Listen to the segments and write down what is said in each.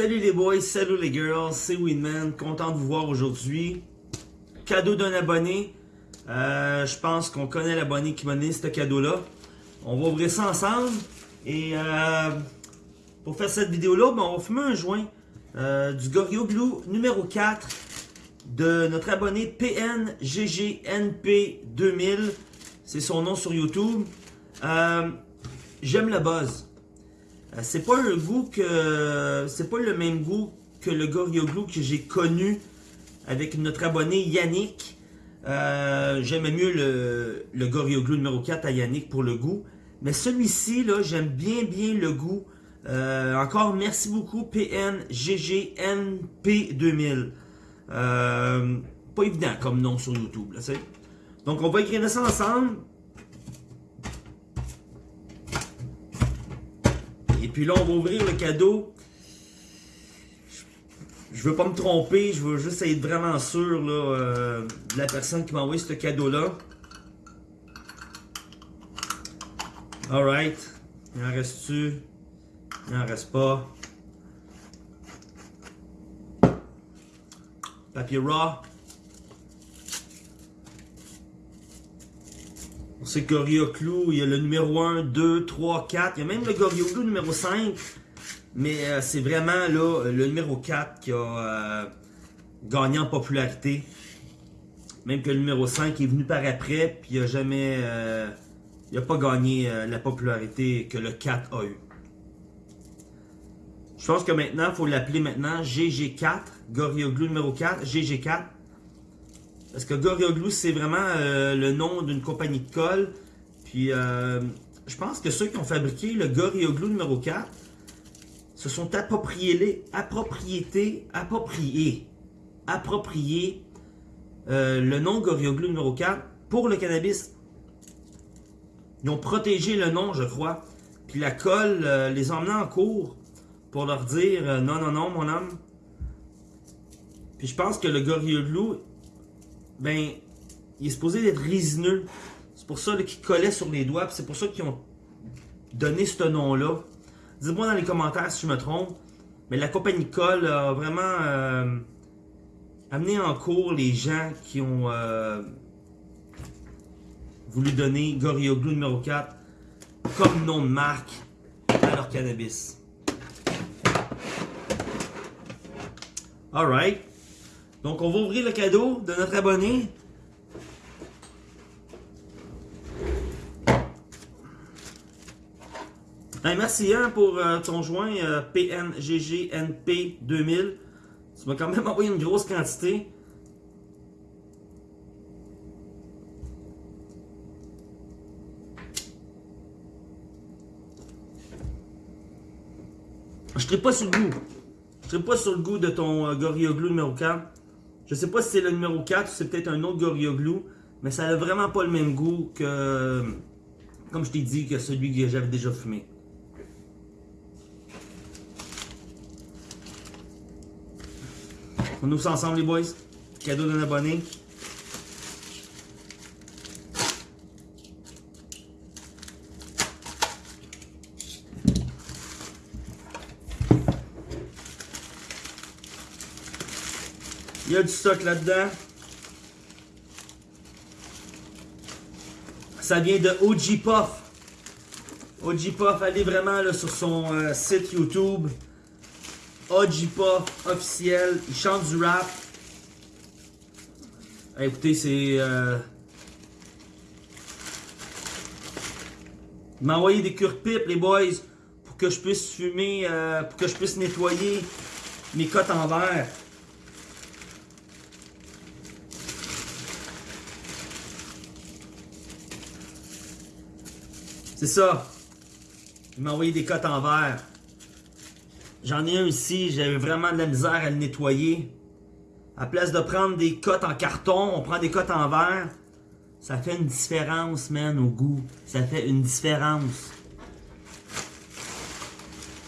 Salut les boys, salut les girls, c'est Winman, content de vous voir aujourd'hui. Cadeau d'un abonné, euh, je pense qu'on connaît l'abonné qui m'a donné ce cadeau-là. On va ouvrir ça ensemble et euh, pour faire cette vidéo-là, ben, on va fumer un joint euh, du Gorilla Glue numéro 4 de notre abonné PNGGNP2000. C'est son nom sur YouTube. J'aime la buzz. Euh, c'est pas goût que. C'est pas le même goût que le Glue que j'ai connu avec notre abonné Yannick. Euh, J'aimais mieux le, le numéro 4 à Yannick pour le goût. Mais celui-ci, là, j'aime bien bien le goût. Euh, encore merci beaucoup PNGGNP2000. Euh, pas évident comme nom sur YouTube. Là, Donc on va écrire ça ensemble. Puis là, on va ouvrir le cadeau. Je veux pas me tromper, je veux juste être vraiment sûr euh, de la personne qui m'a envoyé ce cadeau-là. Alright. Il en reste-tu? Il en reste pas. Papier raw. C'est Clou, il y a le numéro 1, 2, 3, 4. Il y a même le Gorilla Clou numéro 5. Mais euh, c'est vraiment le numéro 4 qui a euh, gagné en popularité. Même que le numéro 5 est venu par après, puis il n'a jamais... Euh, il n'a pas gagné la popularité que le 4 a eu. Je pense que maintenant, il faut l'appeler maintenant GG4, Gorilla Glue numéro 4, GG4. Parce que Glue, c'est vraiment euh, le nom d'une compagnie de colle. Puis, euh, je pense que ceux qui ont fabriqué le Glue numéro 4 se sont appropriés, les appropriétés, appropriés, appropriés euh, le nom Glue numéro 4 pour le cannabis. Ils ont protégé le nom, je crois. Puis la colle les emmenait en cours pour leur dire non, non, non, mon homme. Puis je pense que le Glue ben, il est supposé être résineux. C'est pour ça qu'il collait sur les doigts, c'est pour ça qu'ils ont donné ce nom-là. Dites-moi dans les commentaires si je me trompe, mais la compagnie Colle a vraiment euh, amené en cours les gens qui ont euh, voulu donner Glue numéro 4 comme nom de marque à leur cannabis. Alright. Donc, on va ouvrir le cadeau de notre abonné. merci hein, pour euh, ton joint euh, PNGGNP2000. Tu m'as quand même envoyé une grosse quantité. Je ne pas sur le goût. Je ne pas sur le goût de ton euh, Gorilla Glue numéro 4. Je sais pas si c'est le numéro 4 ou c'est peut-être un autre Glue. Mais ça n'a vraiment pas le même goût que, comme je t'ai dit, que celui que j'avais déjà fumé. On ouvre ça ensemble les boys. Cadeau d'un abonné. Il y a du stock là-dedans. Ça vient de OG Puff. OG Puff, allez vraiment là, sur son euh, site YouTube. OG Puff officiel. Il chante du rap. écoutez, c'est... Euh... Il m'a envoyé des cure-pipes, les boys, pour que je puisse fumer, euh, pour que je puisse nettoyer mes cotes en verre. C'est ça. Il m'a envoyé des cotes en verre. J'en ai un ici, j'avais vraiment de la misère à le nettoyer. À place de prendre des cotes en carton, on prend des cotes en verre. Ça fait une différence, man, au goût. Ça fait une différence.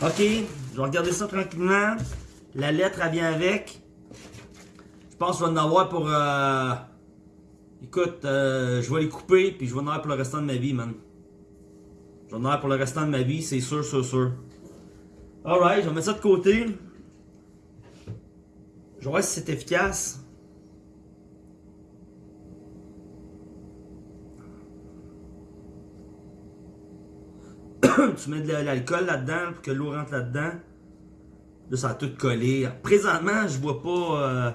Ok, je vais regarder ça tranquillement. La lettre, elle vient avec. Je pense que vais en avoir pour... Euh... Écoute, euh, je vais les couper, puis je vais en avoir pour le restant de ma vie, man. J'en ai pour le restant de ma vie, c'est sûr, sûr, sûr. Alright, je vais mettre ça de côté. Je vais voir si c'est efficace. tu mets de l'alcool là-dedans pour que l'eau rentre là-dedans. Là, ça a tout collé. Présentement, je vois pas... Euh,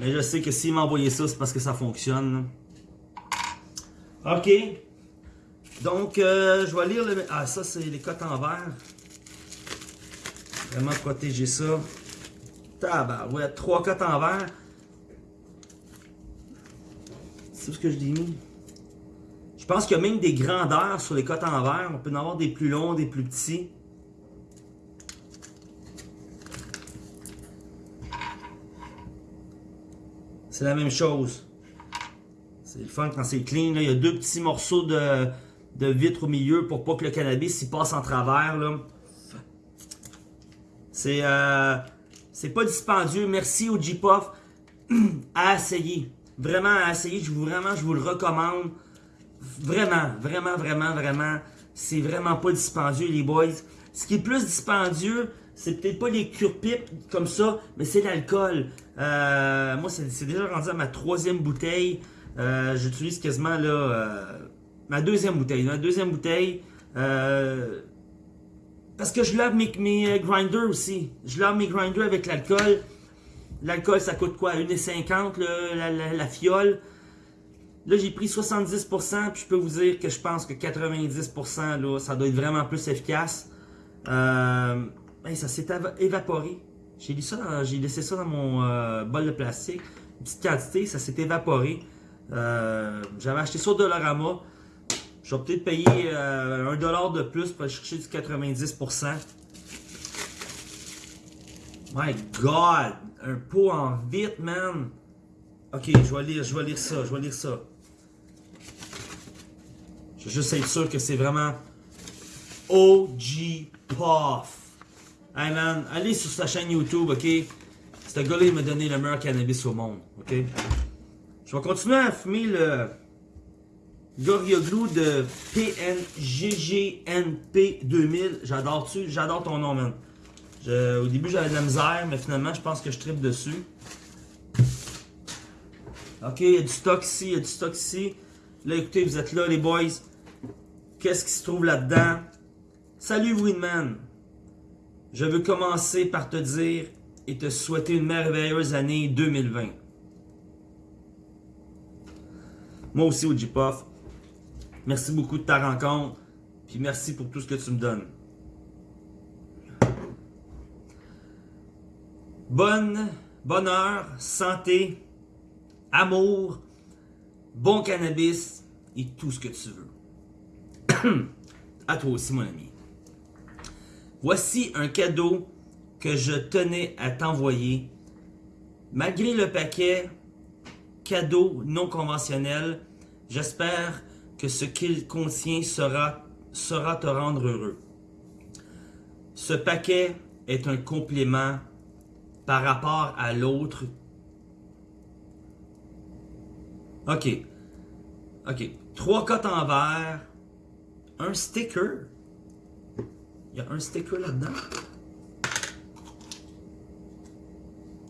mais je sais que s'il m'a envoyé ça, c'est parce que ça fonctionne. OK. Donc, euh, je vais lire le... Ah, ça, c'est les cotes en verre. Vraiment protéger ça. Ouais, trois cotes en verre. C'est ce que je dis. Je pense qu'il y a même des grandeurs sur les cotes en verre. On peut en avoir des plus longs, des plus petits. C'est la même chose. C'est le fun quand c'est clean. Il y a deux petits morceaux de, vitre au milieu pour pas que le cannabis passe en travers. C'est euh, pas dispendieux. Merci au J-Puff à essayer. Vraiment à essayer. Je vous, vraiment, je vous le recommande. Vraiment, vraiment, vraiment, vraiment. C'est vraiment pas dispendieux, les boys. Ce qui est plus dispendieux, c'est peut-être pas les cure-pipes comme ça, mais c'est l'alcool. Euh, moi, c'est déjà rendu à ma troisième bouteille. Euh, j'utilise quasiment là euh, ma deuxième bouteille. Ma deuxième bouteille. parce que je lave mes, mes grinders aussi. Je lave mes grinders avec l'alcool. L'alcool, ça coûte quoi? 1,50$ la, la, fiole. Là, j'ai pris 70%, puis je peux vous dire que je pense que 90%, là, ça doit être vraiment plus efficace. Euh, ça s'est évaporé. J'ai laissé ça dans mon euh, bol de plastique. Une petite quantité, ça s'est évaporé. Euh, j'avais acheté ça au Dollarama. Je vais peut-être payer euh, un dollar de plus pour aller chercher du 90%. My God! Un pot en vite, man! Ok, je vais lire, je vais lire ça, je vais lire ça. Je veux juste être sûr que c'est vraiment OG Puff. Hey man, allez sur sa chaîne YouTube, ok? Ce gars-là, il m'a donné le meilleur cannabis au monde, ok? Je vais continuer à fumer le Gorilla Glue de PNGGNP 2000. J'adore-tu? J'adore ton nom, man. au début, j'avais de la misère, mais finalement, je pense que je tripe dessus. Ok, il y a du stock ici, il y a du stock ici. Là, écoutez, vous êtes là, les boys. Qu'est-ce qui se trouve là-dedans? Salut Winman! Je veux commencer par te dire et te souhaiter une merveilleuse année 2020. Moi aussi, Puff. Merci beaucoup de ta rencontre. Puis merci pour tout ce que tu me donnes. Bonne, bonheur, santé, amour, bon cannabis et tout ce que tu veux. à toi aussi, mon ami. Voici un cadeau que je tenais à t'envoyer. Malgré le paquet cadeau non conventionnel, j'espère ce qu'il contient sera, sera te rendre heureux. Ce paquet est un complément par rapport à l'autre. Ok. Ok. Trois cotes en verre un sticker. Il y a un sticker là-dedans.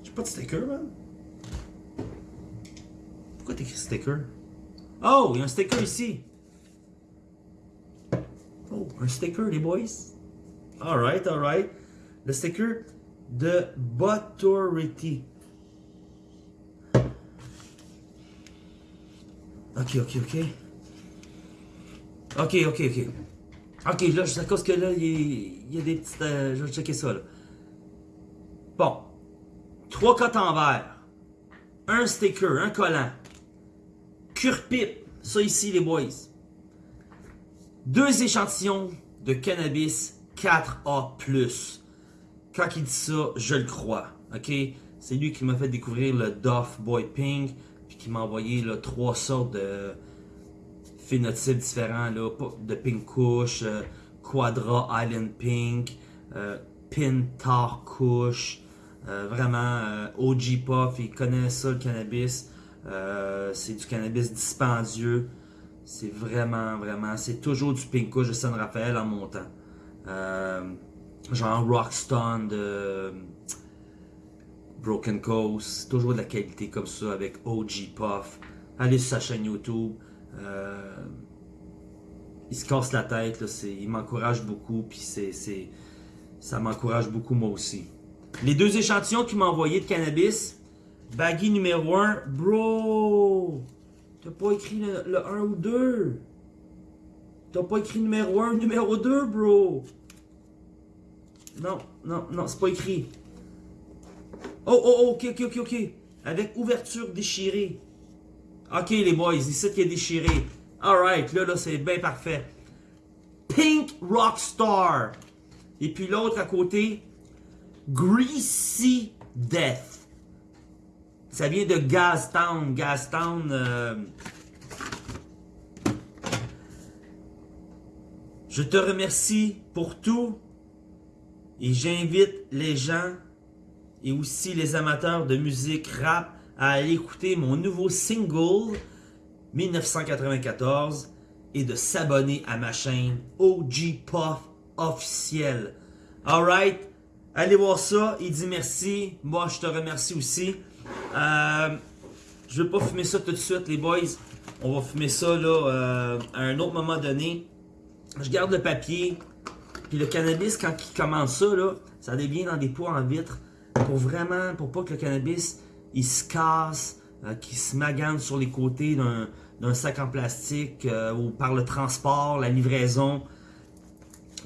J'ai pas de sticker, man. Pourquoi t'écris sticker? Oh, il y a un sticker ici. Oh, un sticker, les boys. Alright, alright. Le sticker de Butterity. Ok, ok, ok. Ok, ok, ok. Ok, là, à cause que là, il y, a des petites... Euh, je vais checker ça, là. Bon. Trois cotes en verre. Un sticker, un collant. Cure-pipe. Ça ici, les boys. Deux échantillons de cannabis 4A+. Quand il dit ça, je le crois. Ok? C'est lui qui m'a fait découvrir le Doff Boy Pink. Puis qui m'a envoyé là, trois sortes de phénotypes différents de Pink Kush, euh, Quadra Island Pink, euh, Pintar Kush, euh, vraiment OG Puff, il connaît ça le cannabis, c'est du cannabis dispendieux, c'est vraiment, vraiment, c'est toujours du Pink Kush de San Rafael en montant. genre Rockstone de... Broken Coast, toujours de la qualité comme ça avec OG Puff. Allez sur sa chaîne YouTube. Euh, il se casse la tête, il m'encourage beaucoup, puis c'est, ça m'encourage beaucoup moi aussi. Les deux échantillons qu'il m'a envoyé de cannabis, Baggy numéro 1, bro, t'as pas écrit le, le 1 ou 2. T'as pas écrit numéro 1, numéro 2, bro. Non, non, non, c'est pas écrit. Oh, oh, oh, ok, ok, ok, ok. Avec ouverture déchirée. Ok, les boys, ici qui est déchiré. Alright, là, là, c'est bien parfait. Pink Rockstar. Et puis l'autre à côté, Greasy Death. Ça vient de Gastown. Gastown. Euh... Je te remercie pour tout. Et j'invite les gens et aussi les amateurs de musique rap à aller écouter mon nouveau single 1994 et de s'abonner à ma chaîne OG Puff officiel. Alright, allez voir ça. Il dit merci. Moi, je te remercie aussi. Euh, je vais pas fumer ça tout de suite, les boys. On va fumer ça là, euh, à un autre moment donné. Je garde le papier. Puis le cannabis, quand il commence ça, là, ça devient dans des pots en vitre. Pour vraiment, pour pas que le cannabis, il se casse, euh, qu'il se magane sur les côtés d'un sac en plastique euh, ou par le transport, la livraison.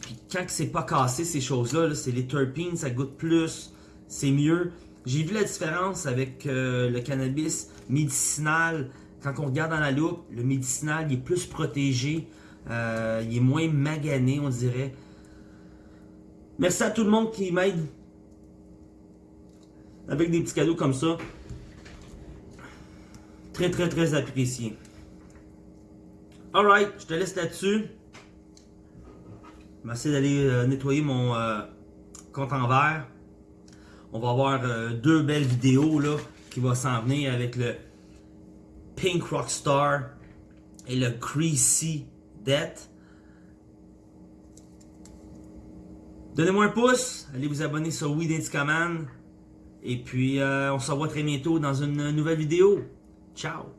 Puis quand c'est pas cassé ces choses-là, c'est les terpenes, ça goûte plus, c'est mieux. J'ai vu la différence avec euh, le cannabis médicinal. Quand on regarde dans la loupe, le médicinal est plus protégé, euh, il est moins magané, on dirait. Merci à tout le monde qui m'aide avec des petits cadeaux comme ça. Très, très, très apprécié. Alright, je te laisse là-dessus. Essayer d'aller euh, nettoyer mon compte en verre. On va avoir euh, deux belles vidéos là, qui vont s'en venir avec le Pink Rockstar et le Greasy Death. Donnez-moi un pouce, allez vous abonner sur Weed Command. Et puis, on se revoit très bientôt dans une nouvelle vidéo. Ciao!